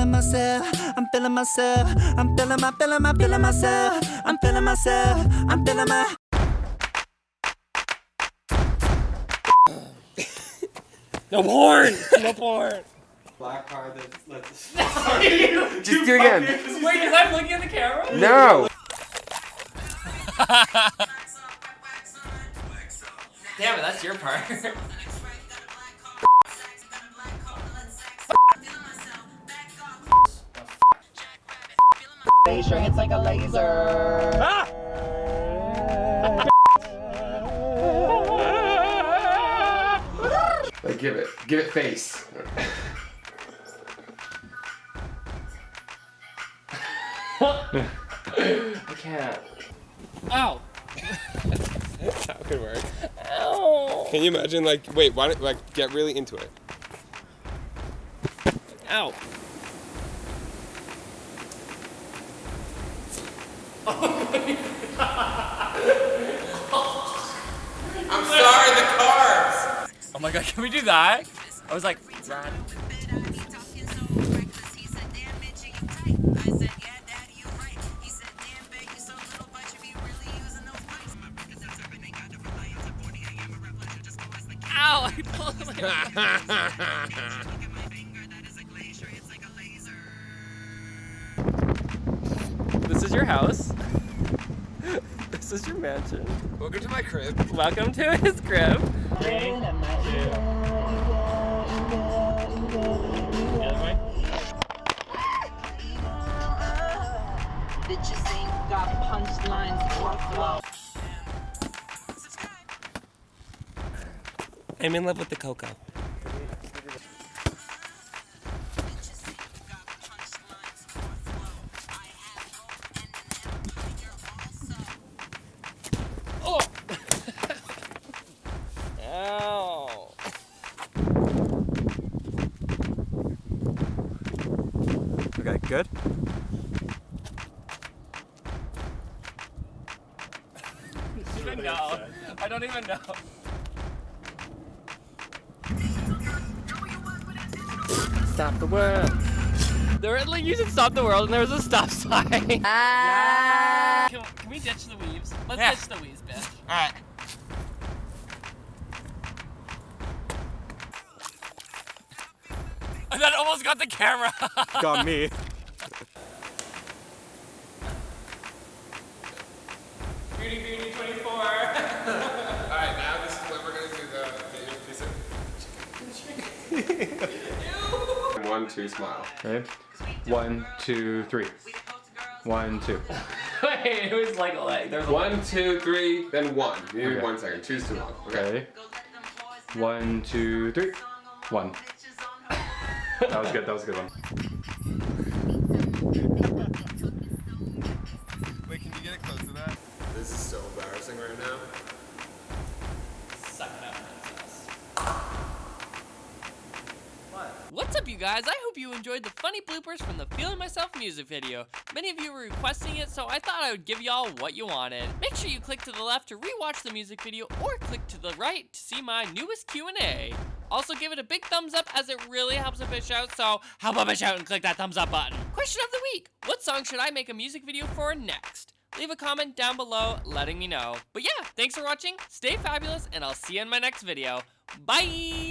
feeling myself. I'm feeling myself. I'm feeling my, feeling my, feeling myself. I'm feeling myself. I'm feeling my. No porn! No porn! Black card that's let's Just do it again. Wait, because I'm looking at the camera? No. Damn it, that's your part. It's like a laser. Ah! Like, give it. Give it face. I can't. Ow! That could work. Can you imagine, like, wait, why don't, like, get really into it? Ow! I'm sorry, the carbs. Oh my god, can we do that? I was like, run. Ow! I pulled my This is your house. This is your mansion. Welcome to my crib. Welcome to his crib. Bitches ain't got punchlines or flow. I'm in love with the cocoa. Good. even know. I don't even know. Stop the world. They were like, you should stop the world, and there was a stop sign. Ah. Can, can we ditch the weaves? Let's Yeah. ditch the weaves, bitch. Alright. And that almost got the camera. Got me. Beauty, beauty, 24. Alright, now this is when we're gonna do the, the piece of... One, two, smile. Okay. One, two, three. One, two. Wait, it was like, like there's a One, two, three, then one. You need Okay. one second. Choose too long. Okay. Okay. One, two, three. One. That was good. That was a good one. Wait, can you get it close to that? This is so embarrassing right now. Suck it up, princess. What's up, you guys? I hope you enjoyed the funny bloopers from the Feeling Myself music video. Many of you were requesting it, so I thought I would give y'all what you wanted. Make sure you click to the left to rewatch the music video, or click to the right to see my newest Q&A. Also, give it a big thumbs up as it really helps a bitch out, so help a bitch out and click that thumbs up button. Question of the week. What song should I make a music video for next? Leave a comment down below letting me know. But yeah, thanks for watching, stay fabulous, and I'll see you in my next video. Bye!